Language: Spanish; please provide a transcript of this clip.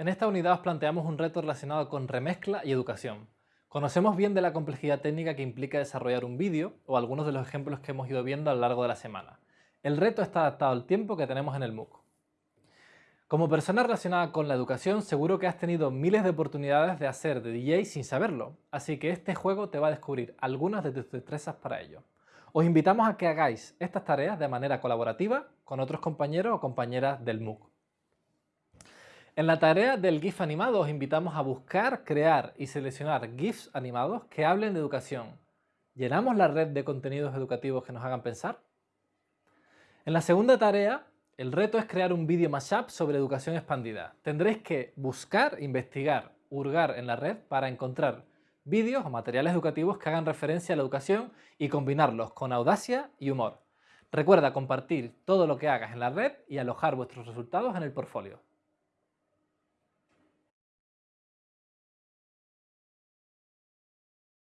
En esta unidad os planteamos un reto relacionado con remezcla y educación. Conocemos bien de la complejidad técnica que implica desarrollar un vídeo o algunos de los ejemplos que hemos ido viendo a lo largo de la semana. El reto está adaptado al tiempo que tenemos en el MOOC. Como persona relacionada con la educación, seguro que has tenido miles de oportunidades de hacer de DJ sin saberlo, así que este juego te va a descubrir algunas de tus destrezas para ello. Os invitamos a que hagáis estas tareas de manera colaborativa con otros compañeros o compañeras del MOOC. En la tarea del GIF animado os invitamos a buscar, crear y seleccionar GIFs animados que hablen de educación. ¿Llenamos la red de contenidos educativos que nos hagan pensar? En la segunda tarea, el reto es crear un vídeo mashup sobre educación expandida. Tendréis que buscar, investigar, hurgar en la red para encontrar vídeos o materiales educativos que hagan referencia a la educación y combinarlos con audacia y humor. Recuerda compartir todo lo que hagas en la red y alojar vuestros resultados en el portfolio.